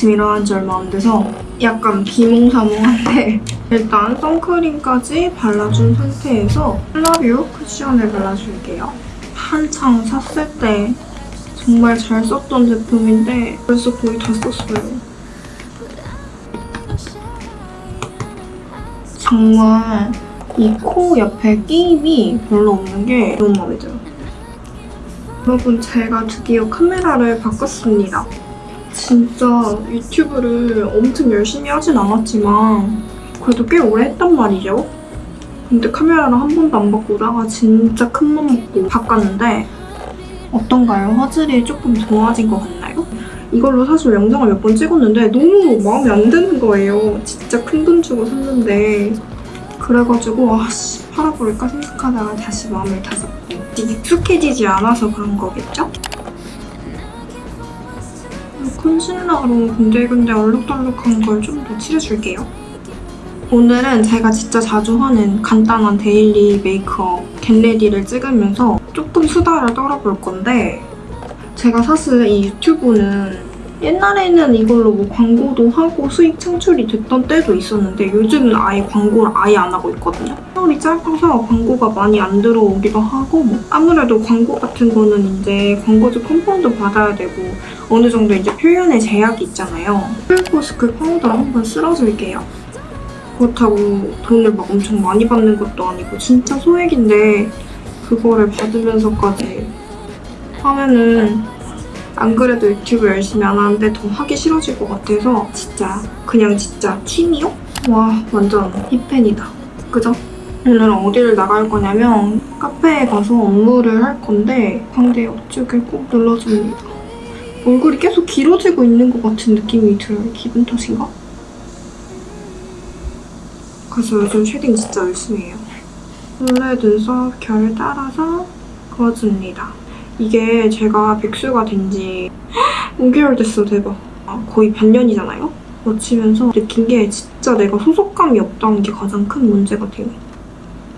지금 일어난 지 얼마 안 돼서 약간 비몽사몽한데 일단 선크림까지 발라준 상태에서 플라비오 쿠션을 발라줄게요. 한창 샀을 때 정말 잘 썼던 제품인데 벌써 거의 다 썼어요. 정말 이 코 옆에 끼임이 별로 없는 게 너무 마음에 들어요. 여러분 제가 드디어 카메라를 바꿨습니다. 진짜 유튜브를 엄청 열심히 하진 않았지만 그래도 꽤 오래 했단 말이죠. 근데 카메라를 한 번도 안 바꾸다가 진짜 큰 맘 먹고 바꿨는데 어떤가요? 화질이 조금 좋아진 것 같나요? 이걸로 사실 영상을 몇 번 찍었는데 너무 마음에 안 드는 거예요. 진짜 큰 돈 주고 샀는데 그래가지고 아씨 팔아버릴까 생각하다가 다시 마음을 다잡고 익숙해지지 않아서 그런 거겠죠? concealer로 군데군데 얼룩덜룩한 걸 좀 더 칠해줄게요. 오늘은 제가 진짜 자주 하는 간단한 daily 메이크업 get ready를 찍으면서 조금 수다를 떨어볼 건데 제가 사실 이 유튜브는 옛날에는 이걸로 뭐 광고도 하고 수익 창출이 됐던 때도 있었는데 요즘은 아예 광고를 아예 안 하고 있거든요. 세월이 짧아서 광고가 많이 안 들어오기도 하고 뭐 아무래도 광고 같은 거는 이제 광고주 컴파운드 받아야 되고 어느 정도 이제 표현의 제약이 있잖아요. 풀포스크 파우더를 한번 쓸어줄게요. 그렇다고 돈을 막 엄청 많이 받는 것도 아니고 진짜 소액인데 그거를 받으면서까지 하면은 안 그래도 유튜브 열심히 안 하는데 더 하기 싫어질 것 같아서 진짜 그냥 진짜 취미요? 와 완전 힙팬이다. 그죠? 오늘은 어디를 나갈 거냐면 카페에 가서 업무를 할 건데 광대 옆쪽을 꼭 눌러줍니다. 얼굴이 계속 길어지고 있는 것 같은 느낌이 들어요. 기분 탓인가? 그래서 요즘 shading 진짜 열심히 해요. 원래 눈썹 결 따라서 그어줍니다. 이게 제가 백수가 된 지 5개월 됐어, 대박. 아, 거의 반년이잖아요? 거치면서 느낀 게 진짜 내가 소속감이 없다는 게 가장 큰 문제가 돼요.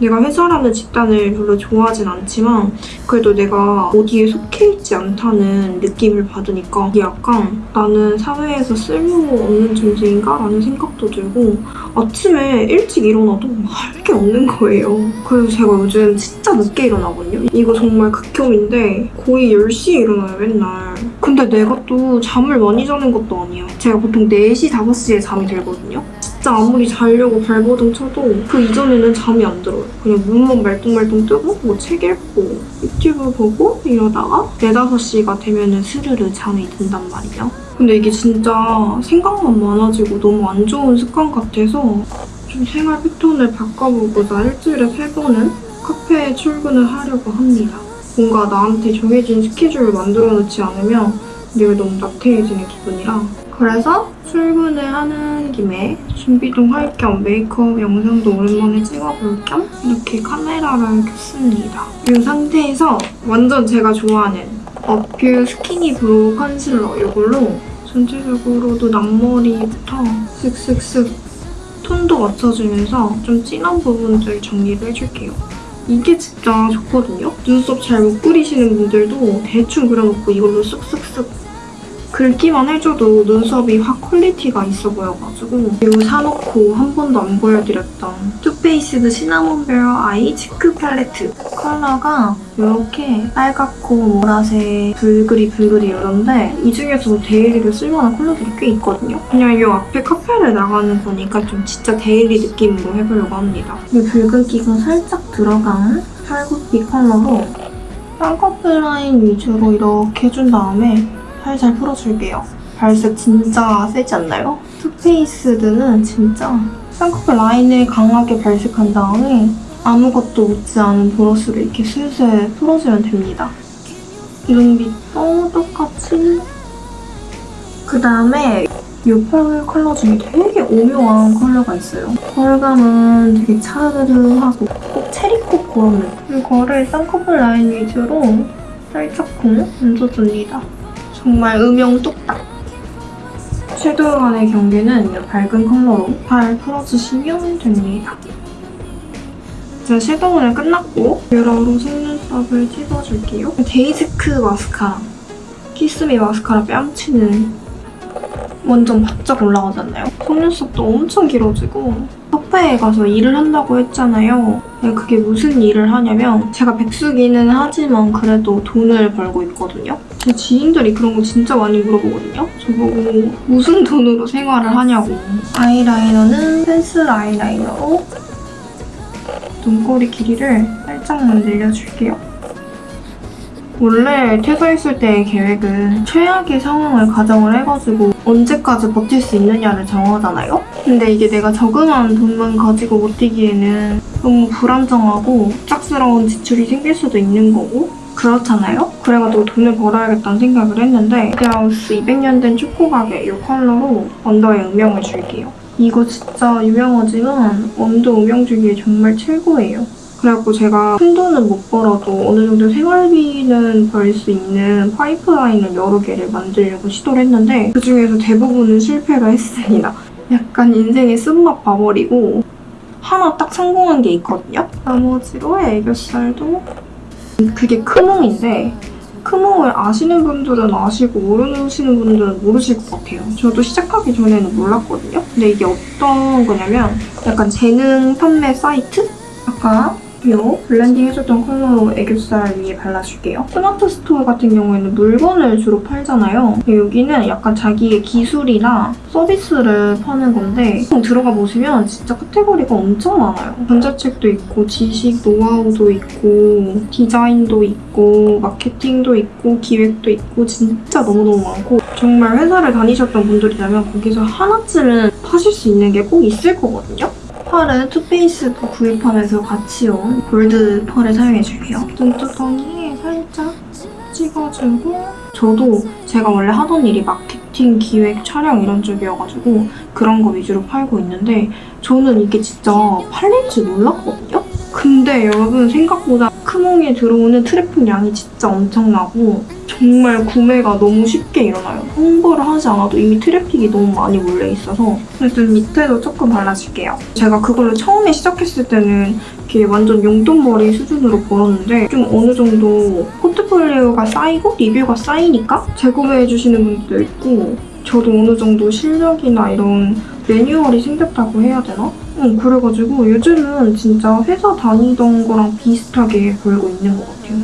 내가 회사라는 집단을 별로 좋아하진 않지만 그래도 내가 어디에 속해 있지 않다는 느낌을 받으니까 약간 나는 사회에서 쓸모없는 존재인가? 라는 생각도 들고 아침에 일찍 일어나도 할 게 없는 거예요. 그래서 제가 요즘 진짜 늦게 일어나거든요. 이거 정말 극혐인데 거의 10시에 일어나요, 맨날. 근데 내가 또 잠을 많이 자는 것도 아니야. 제가 보통 4시, 5시에 잠이 들거든요. 진짜 아무리 자려고 발버둥 쳐도 그 이전에는 잠이 안 들어요. 그냥 눈만 말똥말똥 뜨고 뭐 책 읽고 유튜브 보고 이러다가 4, 5시가 되면은 스르르 잠이 든단 말이죠. 근데 이게 진짜 생각만 많아지고 너무 안 좋은 습관 같아서 좀 생활 패턴을 바꿔보고자 일주일에 3번은 카페에 출근을 하려고 합니다. 뭔가 나한테 정해진 스케줄을 만들어 놓지 않으면 내가 너무 나태해지는 기분이라 그래서 출근을 하는 김에 준비도 할 겸 메이크업 영상도 오랜만에 찍어볼 겸 이렇게 카메라를 켰습니다. 이 상태에서 완전 제가 좋아하는 어퓨 skinny brow concealer 이걸로 전체적으로도 앞머리부터 쓱쓱쓱 톤도 맞춰주면서 좀 진한 부분들 정리를 해줄게요. 이게 진짜 좋거든요? 눈썹 잘 못 그리시는 분들도 대충 그려놓고 이걸로 쓱쓱쓱 긁기만 해줘도 눈썹이 확 quality가 있어 보여가지고 이거 사놓고 한 번도 안 보여드렸던 투페이스드 시나몬베어 eye cheek 팔레트 컬러가 이렇게 빨갛고 보라색 불그리 불그리 이런데 이 중에서도 daily로 쓸만한 컬러들이 꽤 있거든요. 그냥 이 앞에 카페를 나가는 거니까 좀 진짜 daily 느낌으로 해보려고 합니다. 이 붉은기가 살짝 들어간 팔굽기 컬러로 쌍꺼풀 라인 위주로 이렇게 해준 다음에 살살 풀어줄게요. 발색 진짜 세지 않나요? 투페이스드는 진짜 쌍꺼풀 라인을 강하게 발색한 다음에 아무것도 묻지 않은 브러쉬로 이렇게 슬슬 풀어주면 됩니다. 눈 밑도 똑같이 그 다음에 이펄 컬러 중에 되게 오묘한 컬러가 있어요. 펄감은 되게 차르르하고 꼭 cherry coke 그런 느낌. 이거를 쌍꺼풀 라인 위주로 살짝 콩 얹어줍니다. 정말 음영 뚝딱. 섀도우 간의 경계는 이 밝은 컬러로 잘 풀어주시면 됩니다. 자, 섀도우는 끝났고 뷰러로 속눈썹을 찍어줄게요. 데이지크 마스카라. 키스미 마스카라 뺨치는 완전 바짝 올라가잖아요. 속눈썹도 엄청 길어지고 카페에 가서 일을 한다고 했잖아요. 그게 무슨 일을 하냐면 제가 백수기는 하지만 그래도 돈을 벌고 있거든요. 제 지인들이 그런 거 진짜 많이 물어보거든요. 저보고 무슨 돈으로 생활을 하냐고. 아이라이너는 펜슬 아이라이너로 눈꼬리 길이를 살짝만 늘려줄게요. 원래 퇴사했을 때의 계획은 최악의 상황을 가정을 해가지고 언제까지 버틸 수 있느냐를 정하잖아요? 근데 이게 내가 저금한 돈만 가지고 버티기에는 너무 불안정하고 갑작스러운 지출이 생길 수도 있는 거고 그렇잖아요? 그래가지고 돈을 벌어야겠다는 생각을 했는데 디아우스 200년 된 초코 가게 이 컬러로 언더에 음영을 줄게요. 이거 진짜 유명하지만 언더 음영 주기에 정말 최고예요. 그래갖고 제가 큰 돈은 못 벌어도 어느 정도 생활비는 벌 수 있는 파이프라인을 여러 개를 만들려고 시도를 했는데 그중에서 대부분은 실패를 했습니다. 약간 인생의 쓴맛 봐버리고 하나 딱 성공한 게 있거든요. 나머지로 애교살도 그게 크몽인데 크몽을 아시는 분들은 아시고 모르시는 분들은 모르실 것 같아요. 저도 시작하기 전에는 몰랐거든요. 근데 이게 어떤 거냐면 약간 재능 판매 사이트? 아까 요 블렌딩 해줬던 컬러로 애교살 위에 발라줄게요. 스마트 스토어 같은 경우에는 물건을 주로 팔잖아요. 여기는 약간 자기의 기술이나 서비스를 파는 건데 들어가 보시면 진짜 카테고리가 엄청 많아요. 전자책도 있고 지식, 노하우도 있고 디자인도 있고 마케팅도 있고 기획도 있고 진짜 너무너무 많고 정말 회사를 다니셨던 분들이라면 거기서 하나쯤은 파실 수 있는 게 꼭 있을 거거든요. 펄은 투페이스드 구입하면서 같이 온 골드 펄을 사용해줄게요. 눈두덩이에 살짝 찍어주고 저도 제가 원래 하던 일이 마케팅, 기획, 촬영 이런 쪽이어가지고 그런 거 위주로 팔고 있는데 저는 이게 진짜 팔릴 줄 몰랐거든요? 근데 여러분 생각보다 크몽에 들어오는 트래픽 양이 진짜 엄청나고 정말 구매가 너무 쉽게 일어나요. 홍보를 하지 않아도 이미 트래픽이 너무 많이 몰려 있어서 일단 밑에도 조금 발라줄게요. 제가 그걸로 처음에 시작했을 때는 이렇게 완전 용돈벌이 수준으로 벌었는데 좀 어느 정도 포트폴리오가 쌓이고 리뷰가 쌓이니까 재구매해주시는 분들도 있고 저도 어느 정도 실력이나 이런 매뉴얼이 생겼다고 해야 되나? 응, 그래가지고 요즘은 진짜 회사 다니던 거랑 비슷하게 벌고 있는 것 같아요.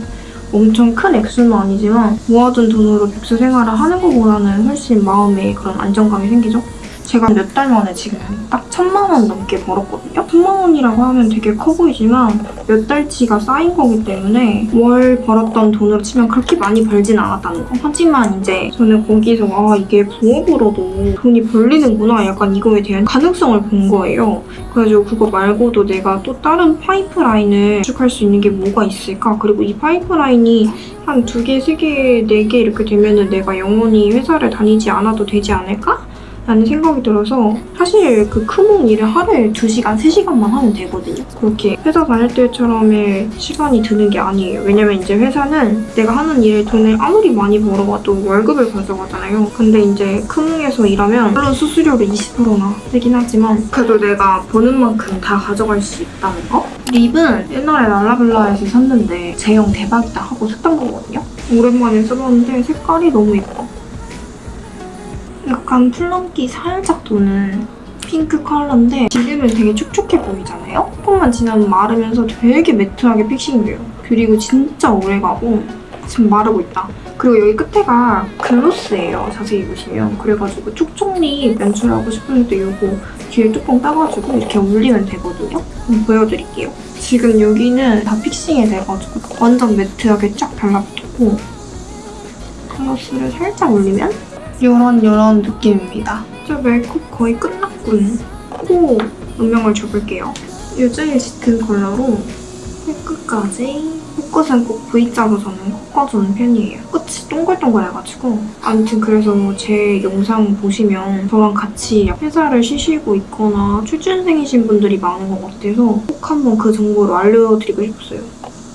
엄청 큰 액수는 아니지만 모아둔 돈으로 백수 생활을 하는 것보다는 훨씬 마음에 그런 안정감이 생기죠. 제가 몇 달 만에 지금 딱 천만 원 넘게 벌었거든요. 천만 원이라고 하면 되게 커 보이지만 몇 달치가 쌓인 거기 때문에 월 벌었던 돈으로 치면 그렇게 많이 벌진 않았다는 거. 하지만 이제 저는 거기서 아 이게 부업으로도 돈이 벌리는구나 약간 이거에 대한 가능성을 본 거예요. 그래가지고 그거 말고도 내가 또 다른 파이프라인을 구축할 수 있는 게 뭐가 있을까? 그리고 이 파이프라인이 한 두 개, 세 개, 네 개 이렇게 되면은 내가 영원히 회사를 다니지 않아도 되지 않을까? 라는 생각이 들어서 사실 그 크몽 일을 하루에 2시간, 3시간만 하면 되거든요. 그렇게 회사 다닐 때처럼의 시간이 드는 게 아니에요. 왜냐면 이제 회사는 내가 하는 일에 돈을 아무리 많이 벌어봐도 월급을 가져가잖아요. 근데 이제 크몽에서 일하면 물론 수수료를 20%나 되긴 하지만 그래도 내가 버는 만큼 다 가져갈 수 있다는 거? 립은 옛날에 랄라블라에서 샀는데 제형 대박이다 하고 샀던 거거든요. 오랜만에 써봤는데 색깔이 너무 예뻐. 약간 플럼기 살짝 도는 핑크 컬러인데 지금은 되게 촉촉해 보이잖아요? 조금만 지나면 마르면서 되게 매트하게 픽싱돼요. 그리고 진짜 오래가고 지금 마르고 있다. 그리고 여기 끝에가 글로스예요. 자세히 보시면. 그래가지고 촉촉리 연출하고 때 이거 뒤에 뚜껑 따가지고 이렇게 올리면 되거든요. 보여드릴게요. 지금 여기는 다 fixing이 돼가지고 완전 매트하게 쫙 달라붙었고 글로스를 살짝 올리면 이런 이런 느낌입니다. 저 메이크업 거의 끝났군. 코 음영을 줘볼게요. 이 제일 짙은 컬러로 코끝까지 코끝은 꼭 V자로 저는 꺾어주는 편이에요. 끝이 동글동글해가지고 아무튼 그래서 제 영상 보시면 저랑 같이 회사를 쉬시고 있거나 취준생이신 분들이 많은 것 같아서 꼭 한번 그 정보를 알려드리고 싶었어요.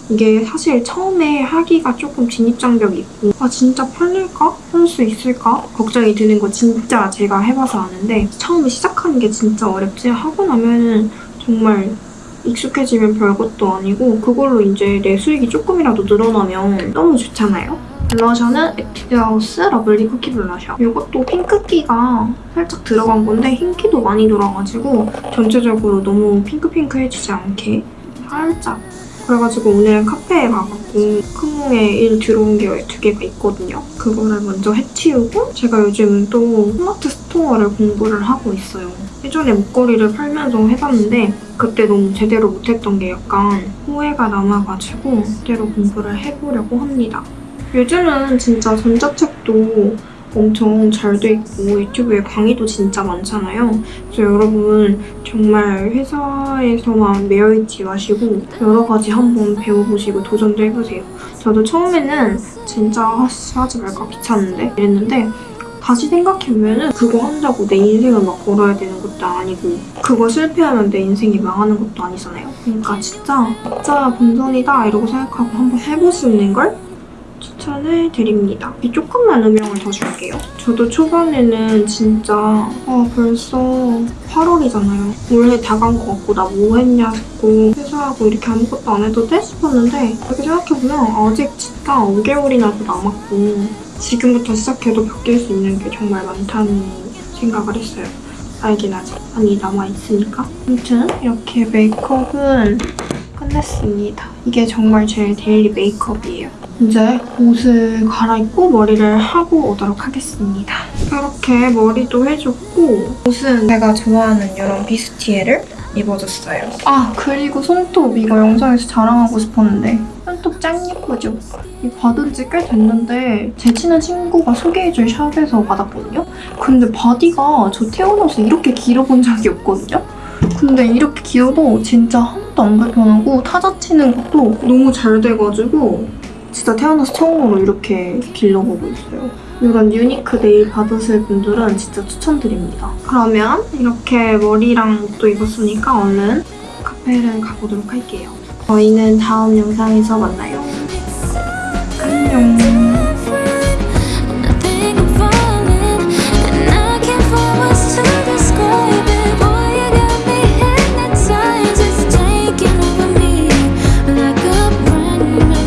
이게 사실 처음에 하기가 조금 진입장벽이 있고 아 진짜 팔릴까? 할 수 있을까? 걱정이 드는 거 진짜 제가 해봐서 아는데 처음에 시작하는 게 진짜 어렵지 하고 나면은 정말 익숙해지면 별것도 아니고 그걸로 이제 내 수익이 조금이라도 늘어나면 너무 좋잖아요. 블러셔는 에뛰드하우스 러블리 쿠키 블러셔. 이것도 핑크기가 살짝 들어간 건데 흰기도 많이 들어가지고 전체적으로 너무 핑크핑크해지지 않게 살짝 그래가지고 오늘은 카페에 가갖고 크몽에 일 들어온 게 두 개가 있거든요. 그거를 먼저 해치우고 제가 요즘 또 스마트 스토어를 공부를 하고 있어요. 예전에 목걸이를 팔면서 해봤는데 그때 너무 제대로 못했던 게 약간 후회가 남아가지고 제대로 공부를 해보려고 합니다. 요즘은 진짜 전자책도 엄청 잘 돼 있고 유튜브에 강의도 진짜 많잖아요. 그래서 여러분 정말 회사에서만 매여있지 마시고 여러 가지 한번 배워보시고 도전도 해보세요. 저도 처음에는 진짜 하지, 하지 말까 귀찮은데 이랬는데 다시 생각해보면은 그거 한다고 내 인생을 막 걸어야 되는 것도 아니고 그거 실패하면 내 인생이 망하는 것도 아니잖아요. 그러니까 진짜 진짜 본전이다 이러고 생각하고 한번 해보시는 걸 추천을 드립니다. 이 조금만 음영을 더 줄게요. 저도 초반에는 진짜 아 벌써 8월이잖아요. 올해 다 간 것 같고 나 뭐 했냐 싶고 회사하고 이렇게 아무것도 안 해도 돼? 싶었는데 이렇게 생각해보면 아직 진짜 5개월이나도 남았고 지금부터 시작해도 바뀔 수 있는 게 정말 많다는 생각을 했어요. 알긴 아직 많이 남아있으니까. 아무튼 이렇게 메이크업은 끝냈습니다. 이게 정말 제 daily 메이크업이에요. 이제 옷을 갈아입고 머리를 하고 오도록 하겠습니다. 이렇게 머리도 해줬고 옷은 제가 좋아하는 이런 비스티에를 입어줬어요. 아 그리고 손톱 이거 영상에서 자랑하고 싶었는데 손톱 짱 예쁘죠? 이 받은 지 꽤 됐는데 제 친한 친구가 소개해준 샵에서 받았거든요? 근데 바디가 저 태어나서 이렇게 길어본 적이 없거든요? 근데 이렇게 길어도 진짜 하나도 안 불편하고 타자 치는 것도 너무 잘 돼가지고 진짜 태어나서 처음으로 이렇게 길러보고 있어요. 이런 유니크 네일 받으실 분들은 진짜 추천드립니다. 그러면 이렇게 머리랑 옷도 입었으니까 얼른 카페를 가보도록 할게요. 저희는 다음 영상에서 만나요.